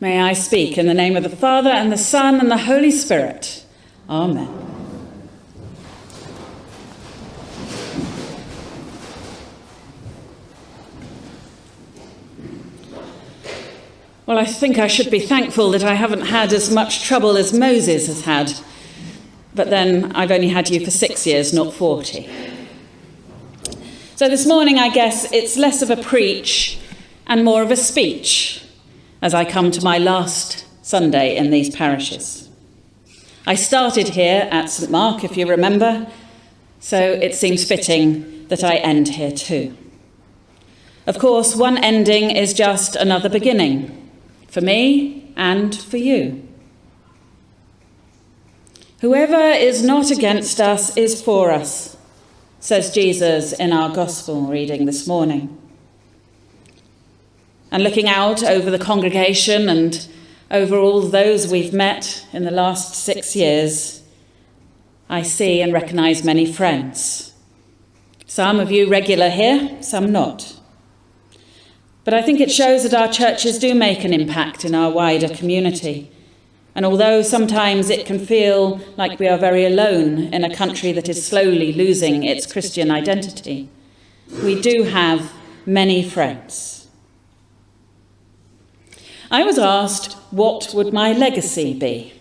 May I speak in the name of the Father, and the Son, and the Holy Spirit. Amen. Well, I think I should be thankful that I haven't had as much trouble as Moses has had. But then I've only had you for six years, not 40. So this morning, I guess it's less of a preach and more of a speech as I come to my last Sunday in these parishes. I started here at St Mark, if you remember, so it seems fitting that I end here too. Of course, one ending is just another beginning, for me and for you. Whoever is not against us is for us, says Jesus in our Gospel reading this morning. And looking out over the congregation and over all those we've met in the last six years, I see and recognise many friends. Some of you regular here, some not. But I think it shows that our churches do make an impact in our wider community. And although sometimes it can feel like we are very alone in a country that is slowly losing its Christian identity, we do have many friends. I was asked, what would my legacy be?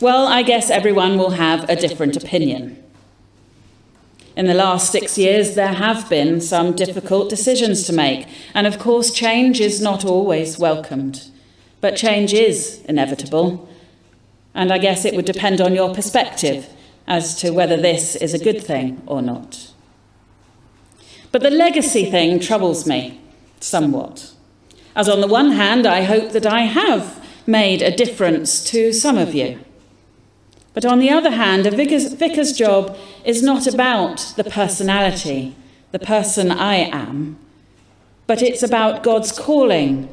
Well, I guess everyone will have a different opinion. In the last six years, there have been some difficult decisions to make, and of course, change is not always welcomed. But change is inevitable, and I guess it would depend on your perspective as to whether this is a good thing or not. But the legacy thing troubles me somewhat. As on the one hand, I hope that I have made a difference to some of you. But on the other hand, a vicar's, vicar's job is not about the personality, the person I am, but it's about God's calling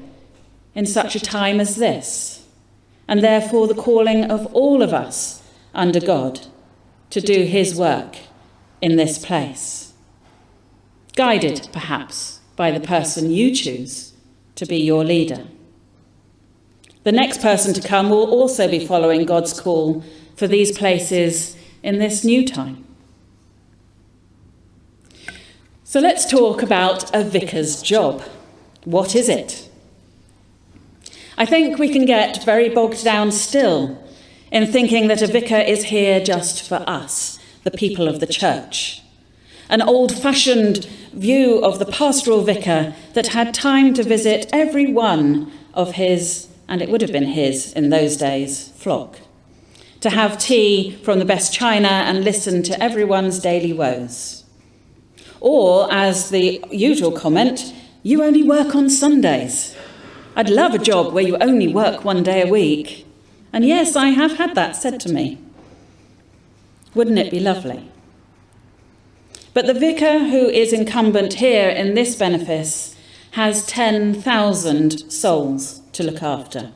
in such a time as this, and therefore the calling of all of us under God to do his work in this place. Guided, perhaps, by the person you choose to be your leader. The next person to come will also be following God's call for these places in this new time. So let's talk about a vicar's job. What is it? I think we can get very bogged down still in thinking that a vicar is here just for us, the people of the church an old fashioned view of the pastoral vicar that had time to visit every one of his, and it would have been his in those days, flock, to have tea from the best china and listen to everyone's daily woes. Or, as the usual comment, you only work on Sundays. I'd love a job where you only work one day a week. And yes, I have had that said to me. Wouldn't it be lovely? But the vicar who is incumbent here in this benefice has 10,000 souls to look after.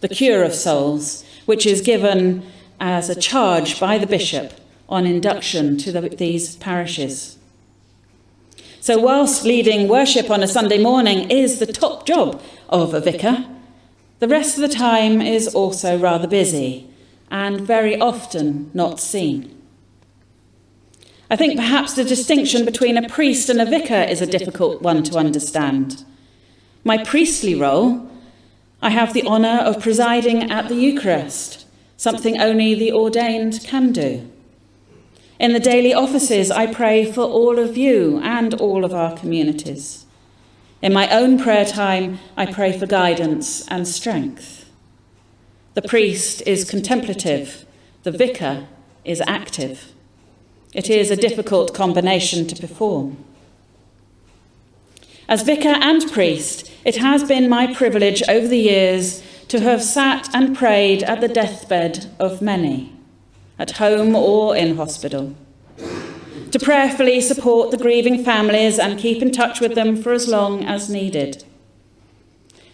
The cure of souls, which is given as a charge by the bishop on induction to the, these parishes. So, whilst leading worship on a Sunday morning is the top job of a vicar, the rest of the time is also rather busy and very often not seen. I think perhaps the distinction between a priest and a vicar is a difficult one to understand. My priestly role, I have the honour of presiding at the Eucharist, something only the ordained can do. In the daily offices, I pray for all of you and all of our communities. In my own prayer time, I pray for guidance and strength. The priest is contemplative, the vicar is active. It is a difficult combination to perform. As vicar and priest, it has been my privilege over the years to have sat and prayed at the deathbed of many, at home or in hospital, to prayerfully support the grieving families and keep in touch with them for as long as needed,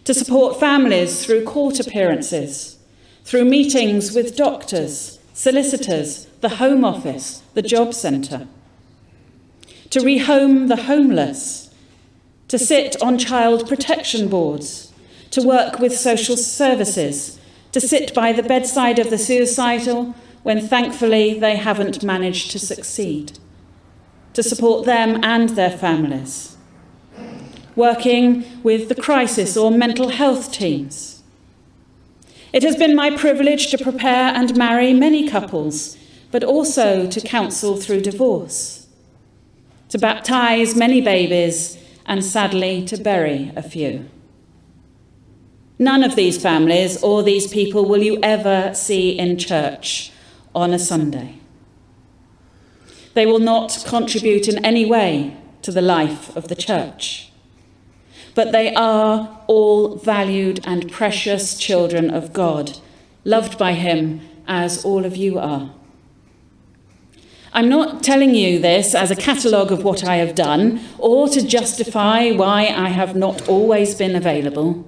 to support families through court appearances, through meetings with doctors, solicitors, the Home Office, the Job Centre, to rehome the homeless, to sit on child protection boards, to work with social services, to sit by the bedside of the suicidal when thankfully they haven't managed to succeed, to support them and their families, working with the crisis or mental health teams. It has been my privilege to prepare and marry many couples, but also to counsel through divorce, to baptise many babies, and sadly to bury a few. None of these families or these people will you ever see in church on a Sunday. They will not contribute in any way to the life of the church. But they are all valued and precious children of God, loved by Him as all of you are. I'm not telling you this as a catalogue of what I have done or to justify why I have not always been available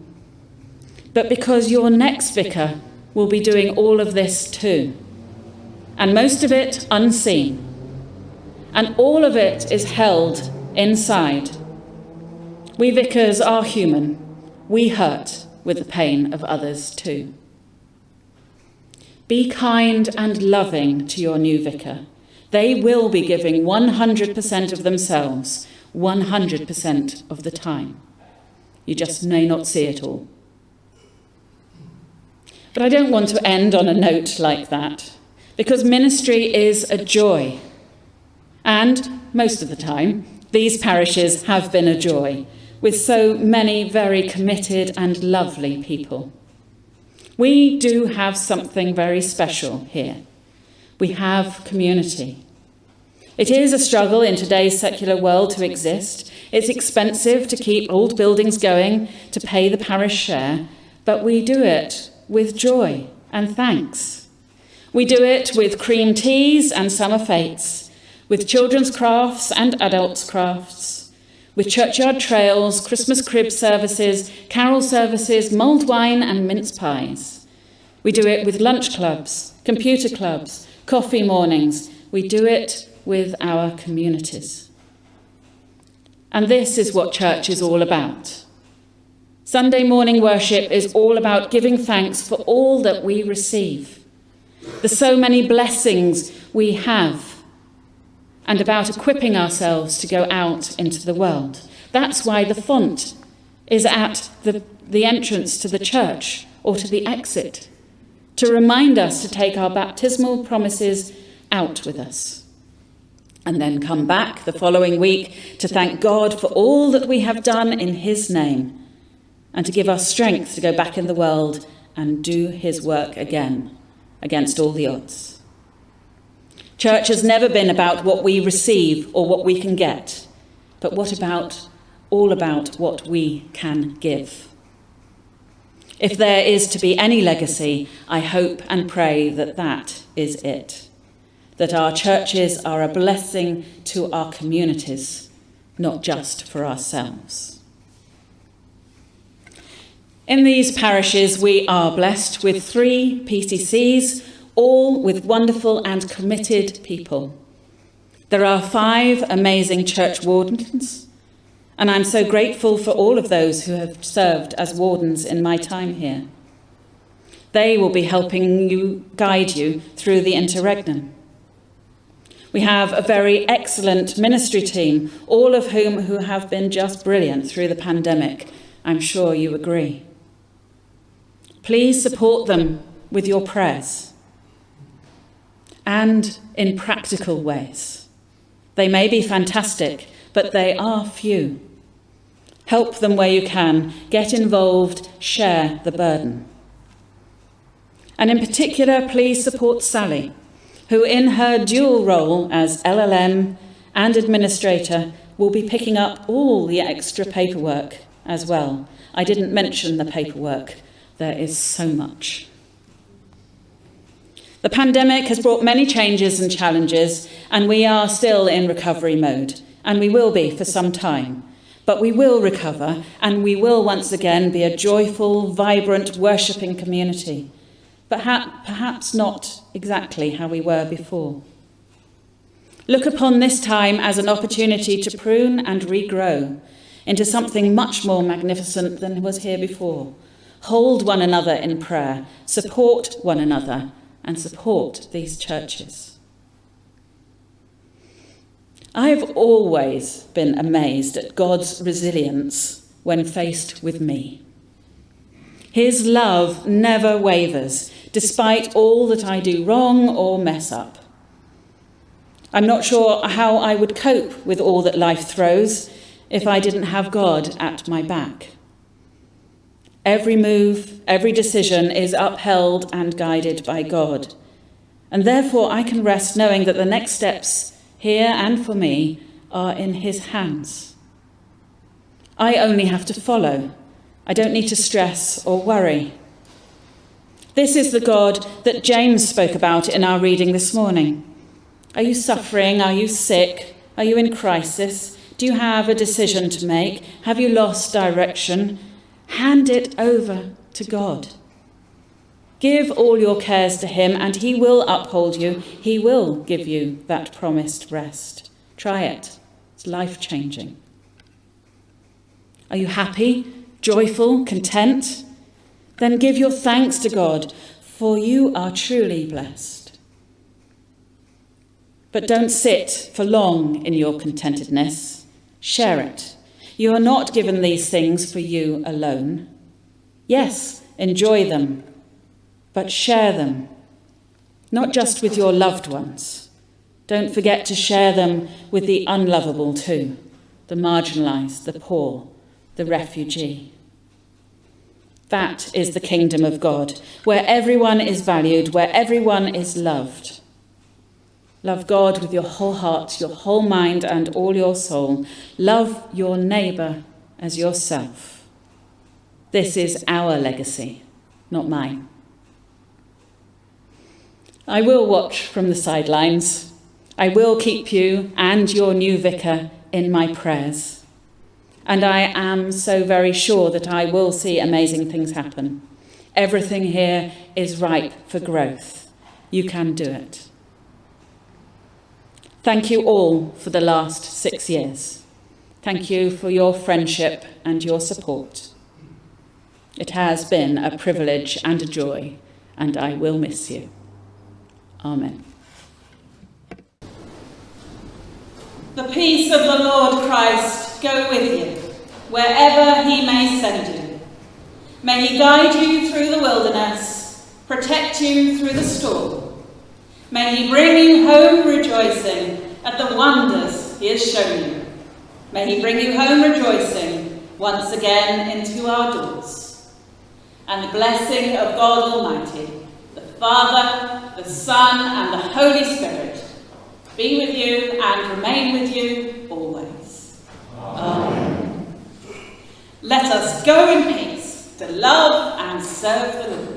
but because your next vicar will be doing all of this too. And most of it unseen. And all of it is held inside. We vicars are human. We hurt with the pain of others too. Be kind and loving to your new vicar. They will be giving 100% of themselves, 100% of the time. You just may not see it all. But I don't want to end on a note like that, because ministry is a joy. And most of the time, these parishes have been a joy, with so many very committed and lovely people. We do have something very special here. We have community. It is a struggle in today's secular world to exist. It's expensive to keep old buildings going, to pay the parish share, but we do it with joy and thanks. We do it with cream teas and summer fetes, with children's crafts and adults' crafts, with churchyard trails, Christmas crib services, carol services, mulled wine and mince pies. We do it with lunch clubs, computer clubs, coffee mornings. We do it with our communities. And this is what church is all about. Sunday morning worship is all about giving thanks for all that we receive, the so many blessings we have, and about equipping ourselves to go out into the world. That's why the font is at the, the entrance to the church or to the exit, to remind us to take our baptismal promises out with us. And then come back the following week to thank God for all that we have done in His name and to give us strength to go back in the world and do his work again against all the odds. Church has never been about what we receive or what we can get, but what about all about what we can give. If there is to be any legacy, I hope and pray that that is it. That our churches are a blessing to our communities, not just for ourselves. In these parishes, we are blessed with three PCCs, all with wonderful and committed people. There are five amazing church wardens, and I'm so grateful for all of those who have served as wardens in my time here. They will be helping you guide you through the interregnum. We have a very excellent ministry team, all of whom who have been just brilliant through the pandemic. I'm sure you agree. Please support them with your prayers and in practical ways. They may be fantastic, but they are few. Help them where you can, get involved, share the burden. And in particular, please support Sally, who, in her dual role as LLM and administrator, will be picking up all the extra paperwork as well. I didn't mention the paperwork there is so much. The pandemic has brought many changes and challenges, and we are still in recovery mode, and we will be for some time. But we will recover, and we will once again be a joyful, vibrant, worshipping community. But perhaps not exactly how we were before. Look upon this time as an opportunity to prune and regrow into something much more magnificent than was here before hold one another in prayer, support one another, and support these churches. I have always been amazed at God's resilience when faced with me. His love never wavers, despite all that I do wrong or mess up. I'm not sure how I would cope with all that life throws if I didn't have God at my back. Every move, every decision is upheld and guided by God. And therefore, I can rest knowing that the next steps here and for me are in His hands. I only have to follow I don't need to stress or worry. This is the God that James spoke about in our reading this morning. Are you suffering? Are you sick? Are you in crisis? Do you have a decision to make? Have you lost direction? Hand it over to God. Give all your cares to Him, and He will uphold you. He will give you that promised rest. Try it, it's life changing. Are you happy? joyful, content, then give your thanks to God, for you are truly blessed. But don't sit for long in your contentedness. Share it. You are not given these things for you alone. Yes, enjoy them, but share them, not just with your loved ones. Don't forget to share them with the unlovable too, the marginalised, the poor, the refugee. That is the kingdom of God, where everyone is valued, where everyone is loved. Love God with your whole heart, your whole mind, and all your soul. Love your neighbour as yourself. This is our legacy, not mine. I will watch from the sidelines. I will keep you and your new vicar in my prayers. And I am so very sure that I will see amazing things happen. Everything here is ripe for growth. You can do it. Thank you all for the last six years. Thank you for your friendship and your support. It has been a privilege and a joy, and I will miss you. Amen. The peace of the Lord Christ go with you, wherever he may send you. May he guide you through the wilderness, protect you through the storm. May he bring you home rejoicing at the wonders he has shown you. May he bring you home rejoicing once again into our doors. And the blessing of God Almighty, the Father, the Son, and the Holy Spirit be with you and remain with you always. Amen. Let us go in peace to love and serve the Lord.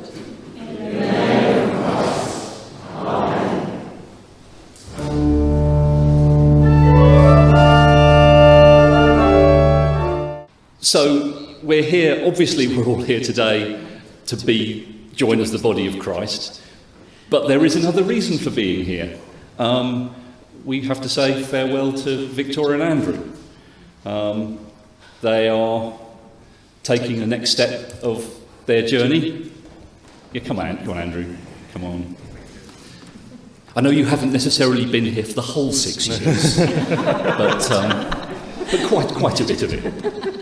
So we're here, obviously we're all here today to be join as the body of Christ, but there is another reason for being here. Um, we have to say farewell to Victoria and Andrew. Um, they are taking the next step of their journey. Yeah, come on, come on, Andrew. Come on. I know you haven't necessarily been here for the whole six years, but, um, but quite, quite a bit of it.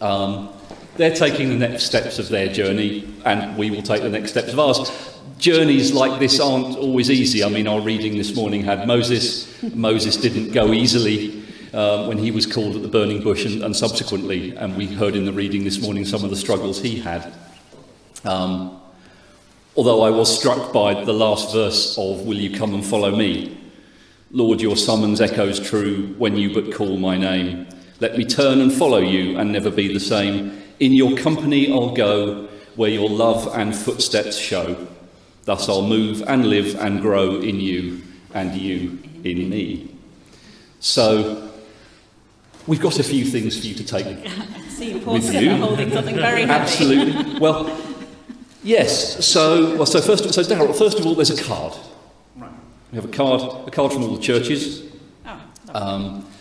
Um, they're taking the next steps of their journey, and we will take the next steps of ours journeys like this aren't always easy. I mean, our reading this morning had Moses. Moses didn't go easily uh, when he was called at the burning bush and, and, subsequently, and we heard in the reading this morning some of the struggles he had. Um, although I was struck by the last verse of, Will you come and follow me? Lord, your summons echoes true when you but call my name. Let me turn and follow you and never be the same. In your company I'll go where your love and footsteps show. Thus I'll move and live and grow in you and you in me. So we've got a few things for you to take See, with you. holding something very heavy. Absolutely. Well, yes. So, well, so first, so Darrell, first of all, there's a card. Right. We have a card, a card from all the churches. Oh, um, thank you.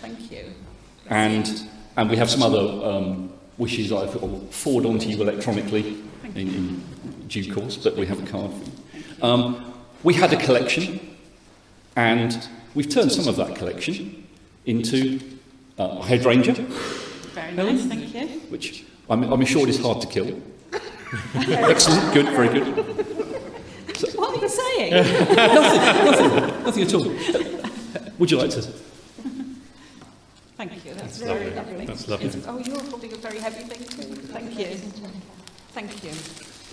And and we have some other um, wishes I will forward on to you electronically. in, in due course, but we have a card for you. Um, we had a collection, and we've turned some of that collection into uh, a hydrangea, Very nice, thank you. which I'm, I'm assured is hard to kill. Excellent, good, very good. What are you saying? Nothing, nothing, nothing at all. Would you like to? Thank you, that's, That's very lovely. lovely. That's lovely. It's- Oh, you're holding a very heavy thing too. Thank you. Thank you.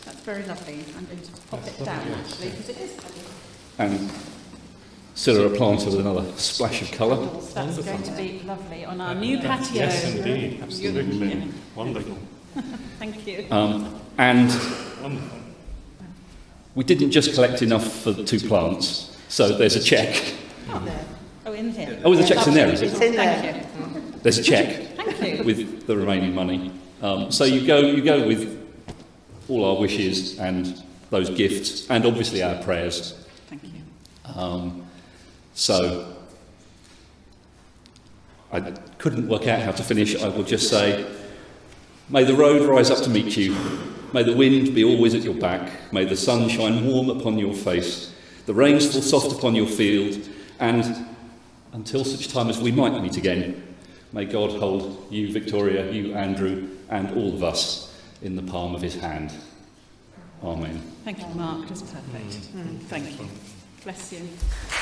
That's very lovely. I'm going to pop it down actually because it is heavy. And Cilla a planter with another splash of colour. That's going to be lovely on our new patio. Yes, indeed. Absolutely. Yeah. Wonderful. Thank you. Um, and Wonderful. we didn't just collect enough for the two plants, so there's a cheque. Oh, there. Oh, in here. Oh, the cheque's in there, is it? Thank you. There's a cheque Thank you. with the remaining money. Um, so you go, you go with all our wishes and those gifts, and obviously our prayers. Thank you. Um, so I couldn't work out how to finish. I will just say, may the road rise up to meet you. May the wind be always at your back. May the sun shine warm upon your face. The rains fall soft upon your field. And until such time as we might meet again, may God hold you, Victoria, you, Andrew, and all of us in the palm of his hand. Amen. Thank you, Mark. That's perfect. Mm, thank you. Bless you.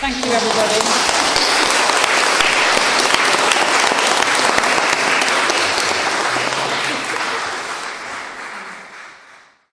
Thank you, everybody.